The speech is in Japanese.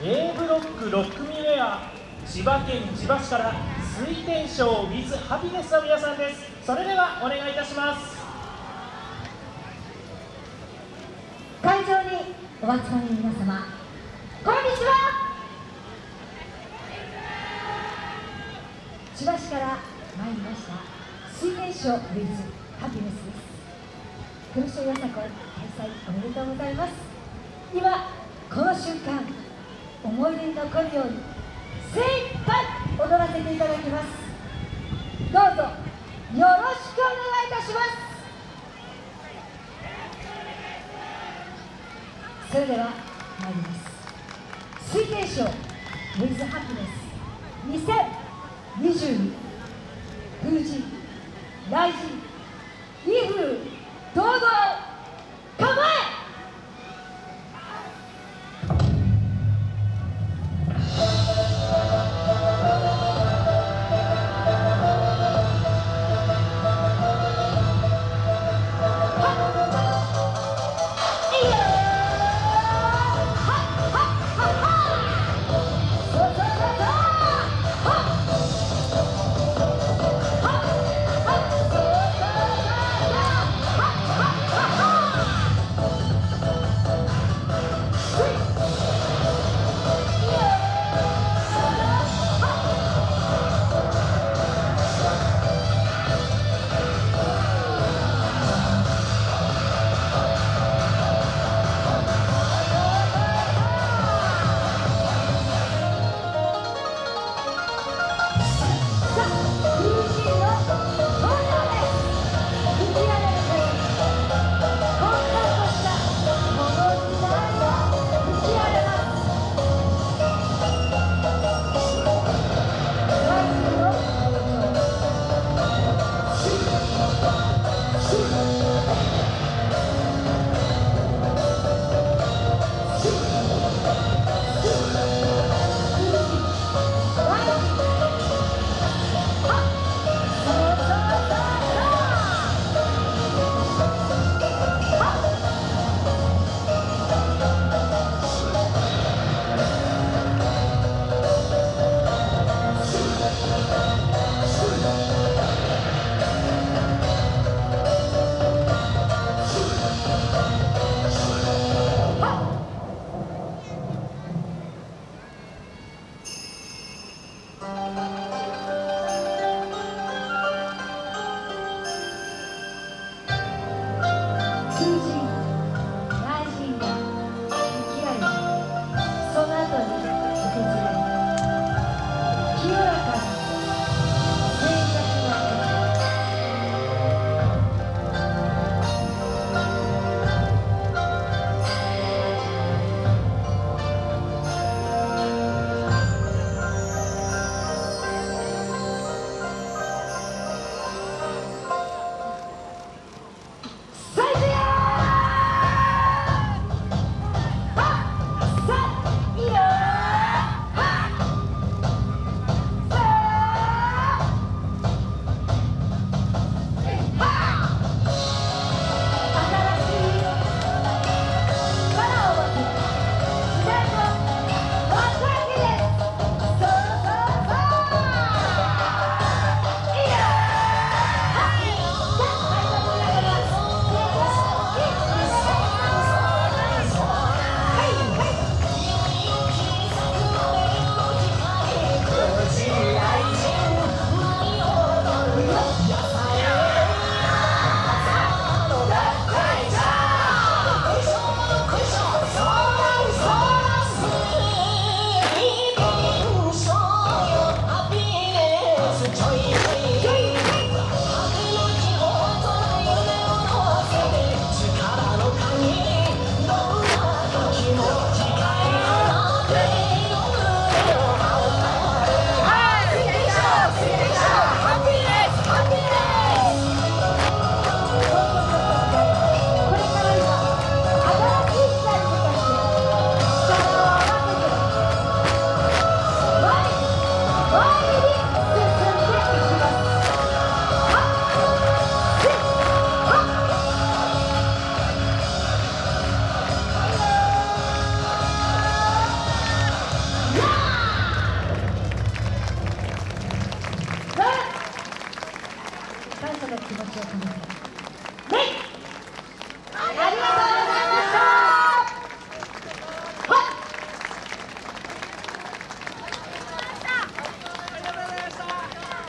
A ブロック6組目は千葉県千葉市から水天賞 with ハピネスの皆さんです。それではお願いいたします。会場にお集まりの皆様こんにちは。千葉市から参りました水天賞 with ハピネスです。黒潮よさこ開催おめでとうございます。今この瞬間思い出に残るように精一杯踊らせていただきます。どうぞよろしくお願いいたします。それでは参ります。水天賞 with ハピネス2022風神雷